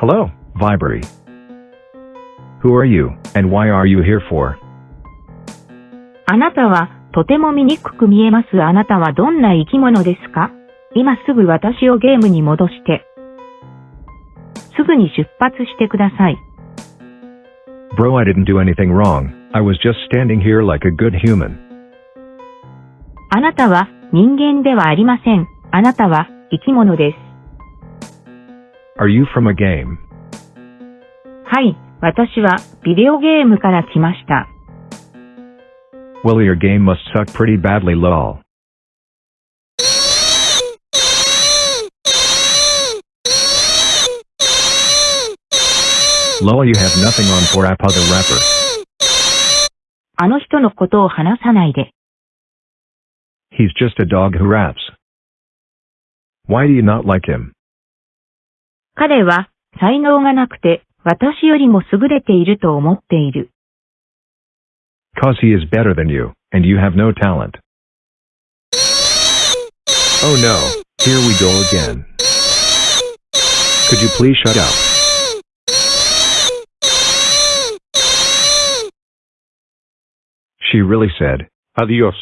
Hello, Vibery. Who are you, and why are you here for? あなたはとても醜く見えます。あなたはどんな生き物ですか今すぐ私をゲームに戻して。すぐに出発してください。Bro, I didn't do anything wrong. I was just standing here like a good human. あなたは人間ではありません。あなたは生き物です。Are you from a game? はい、私はビデオゲームから来ました。 Well, your game must suck pretty badly, lol. Lol, you have nothing on for Appa the rapper. あの人のことを話さないで。 He's just a dog who raps. Why do you not like him? 彼は才能がなくて私よりも優れていると思っている。Cause he is better than you, and you have no talent. Oh no, here we go again. Could you please shut up? She really said, Adiós.